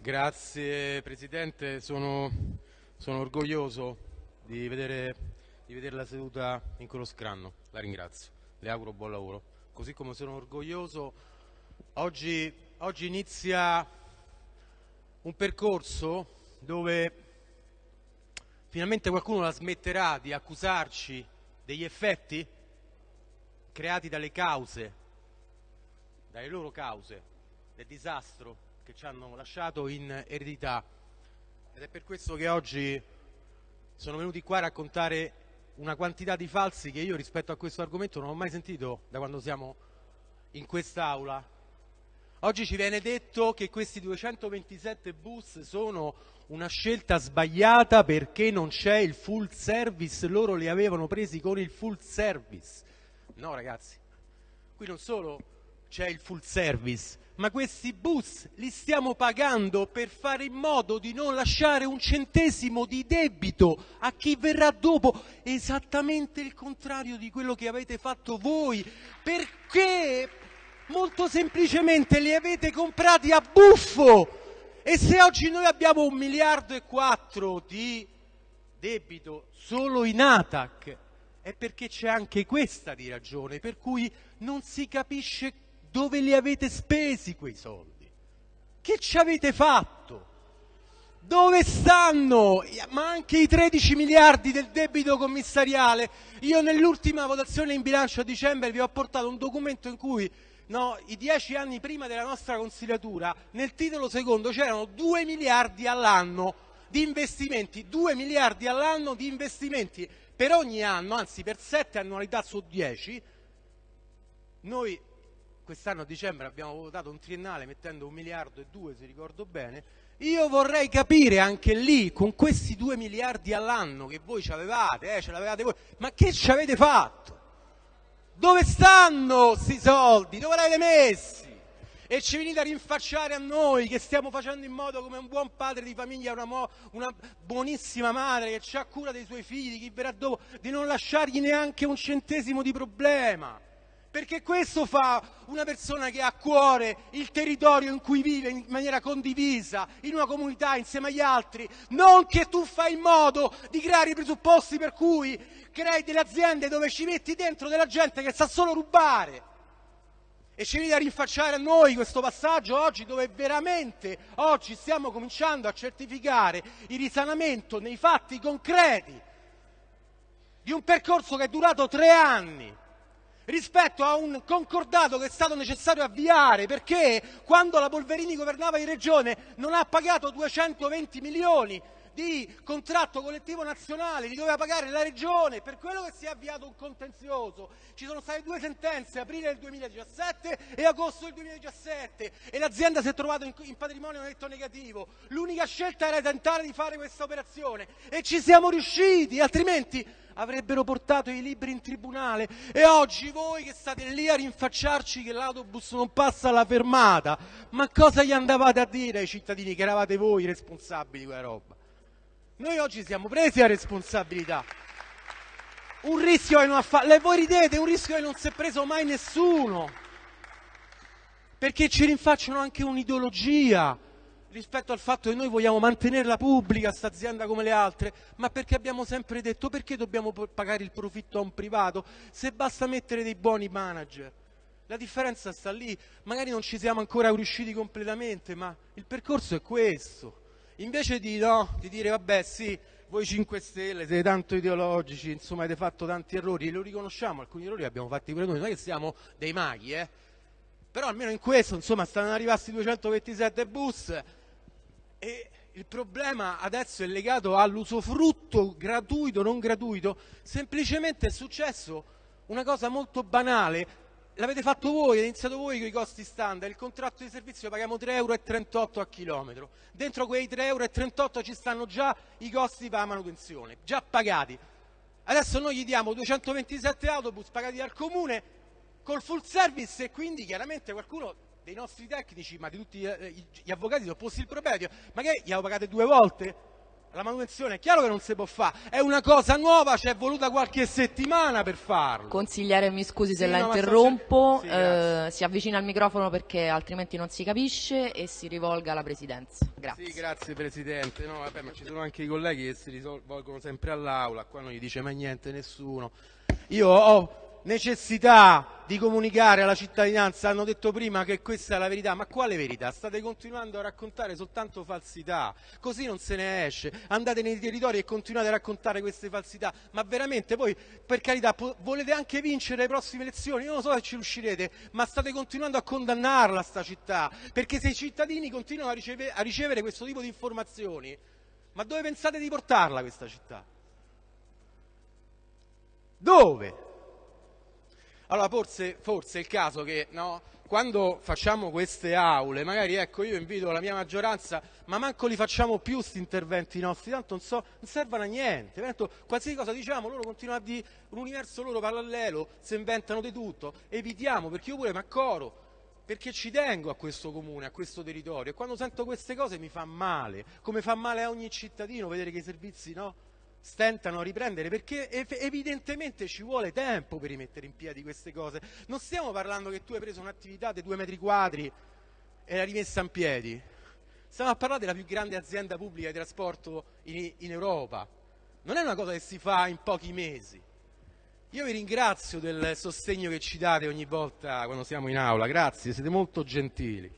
Grazie Presidente, sono, sono orgoglioso di vedere, di vedere, la seduta in quello scranno, la ringrazio, le auguro buon lavoro. Così come sono orgoglioso, oggi, oggi inizia un percorso dove finalmente qualcuno la smetterà di accusarci degli effetti creati dalle cause, dalle loro cause, del disastro che ci hanno lasciato in eredità ed è per questo che oggi sono venuti qua a raccontare una quantità di falsi che io rispetto a questo argomento non ho mai sentito da quando siamo in quest'Aula. Oggi ci viene detto che questi 227 bus sono una scelta sbagliata perché non c'è il full service, loro li avevano presi con il full service. No ragazzi, qui non solo c'è il full service, ma questi bus li stiamo pagando per fare in modo di non lasciare un centesimo di debito a chi verrà dopo, esattamente il contrario di quello che avete fatto voi, perché? Molto semplicemente li avete comprati a buffo. E se oggi noi abbiamo un miliardo e quattro di debito solo in ATAC, è perché c'è anche questa di ragione, per cui non si capisce dove li avete spesi quei soldi? Che ci avete fatto? Dove stanno? Ma anche i 13 miliardi del debito commissariale. Io nell'ultima votazione in bilancio a dicembre vi ho portato un documento in cui no, i dieci anni prima della nostra consigliatura, nel titolo secondo c'erano 2 miliardi all'anno di investimenti, 2 miliardi all'anno di investimenti per ogni anno, anzi per 7 annualità su 10. Noi quest'anno a dicembre abbiamo votato un triennale mettendo un miliardo e due se ricordo bene, io vorrei capire anche lì, con questi due miliardi all'anno che voi ci avevate, eh, ce l'avevate voi, ma che ci avete fatto? Dove stanno questi soldi? Dove li avete messi? E ci venite a rinfacciare a noi che stiamo facendo in modo come un buon padre di famiglia, una, una buonissima madre che ha cura dei suoi figli, di chi verrà dopo, di non lasciargli neanche un centesimo di problema perché questo fa una persona che ha a cuore il territorio in cui vive in maniera condivisa, in una comunità insieme agli altri, non che tu fai in modo di creare i presupposti per cui crei delle aziende dove ci metti dentro della gente che sa solo rubare. E ci viene a rinfacciare a noi questo passaggio oggi dove veramente oggi stiamo cominciando a certificare il risanamento nei fatti concreti di un percorso che è durato tre anni rispetto a un concordato che è stato necessario avviare perché quando la Polverini governava in regione non ha pagato 220 milioni di contratto collettivo nazionale, li doveva pagare la regione, per quello che si è avviato un contenzioso. Ci sono state due sentenze, aprile del 2017 e agosto del 2017, e l'azienda si è trovata in, in patrimonio netto negativo. L'unica scelta era tentare di fare questa operazione e ci siamo riusciti, altrimenti avrebbero portato i libri in tribunale e oggi voi che state lì a rinfacciarci che l'autobus non passa alla fermata, ma cosa gli andavate a dire ai cittadini che eravate voi responsabili di quella roba? Noi oggi siamo presi a responsabilità. Un rischio che non ha fatto, voi ridete, un rischio che non si è preso mai nessuno. Perché ci rinfacciano anche un'ideologia rispetto al fatto che noi vogliamo mantenerla pubblica, questa azienda come le altre, ma perché abbiamo sempre detto perché dobbiamo pagare il profitto a un privato se basta mettere dei buoni manager. La differenza sta lì, magari non ci siamo ancora riusciti completamente, ma il percorso è questo. Invece di, no, di dire vabbè sì, voi 5 Stelle siete tanto ideologici, insomma avete fatto tanti errori, lo riconosciamo, alcuni errori li abbiamo fatti pure noi, non è che siamo dei maghi, eh? però almeno in questo insomma stanno arrivati 227 bus, e il problema adesso è legato all'usufrutto gratuito, non gratuito, semplicemente è successo una cosa molto banale, l'avete fatto voi, avete iniziato voi con i costi standard, il contratto di servizio paghiamo 3,38 euro a chilometro, dentro quei 3,38 euro ci stanno già i costi per la manutenzione, già pagati. Adesso noi gli diamo 227 autobus pagati dal comune col full service e quindi chiaramente qualcuno dei nostri tecnici, ma di tutti eh, gli avvocati sono posti il problema, ma che gli avevo pagate due volte? La manutenzione è chiaro che non si può fare, è una cosa nuova, ci è voluta qualche settimana per farlo. Consigliere, mi scusi se Sì, la no, interrompo, sì, eh, si avvicina al microfono perché altrimenti non si capisce e si rivolga alla Presidenza. Grazie. Sì, grazie Presidente. No, vabbè, ma ci sono anche i colleghi che si rivolgono sempre all'Aula, qua non gli dice mai niente nessuno. Io ho necessità di comunicare alla cittadinanza, hanno detto prima che questa è la verità, ma quale verità? State continuando a raccontare soltanto falsità, così non se ne esce. Andate nei territori e continuate a raccontare queste falsità, ma veramente poi, per carità, volete anche vincere le prossime elezioni, io non so se ci riuscirete, ma state continuando a condannarla sta città, perché se i cittadini continuano a, riceve- a ricevere questo tipo di informazioni, ma dove pensate di portarla questa città? Dove? Allora forse, forse è il caso che no, quando facciamo queste aule, magari ecco io invito la mia maggioranza, ma manco li facciamo più questi interventi nostri, tanto non, so, non servono a niente, tanto qualsiasi cosa diciamo loro continuano a dire un universo loro parallelo, si inventano di tutto, evitiamo perché io pure mi accoro, perché ci tengo a questo comune, a questo territorio e quando sento queste cose mi fa male, come fa male a ogni cittadino vedere che i servizi no, stentano a riprendere perché ev- evidentemente ci vuole tempo per rimettere in piedi queste cose. Non stiamo parlando che tu hai preso un'attività di due metri quadri e l'hai rimessa in piedi. Stiamo a parlare della più grande azienda pubblica di trasporto in, in Europa. Non è una cosa che si fa in pochi mesi. Io vi ringrazio del sostegno che ci date ogni volta quando siamo in aula, grazie, siete molto gentili.